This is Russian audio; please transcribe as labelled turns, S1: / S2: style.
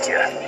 S1: got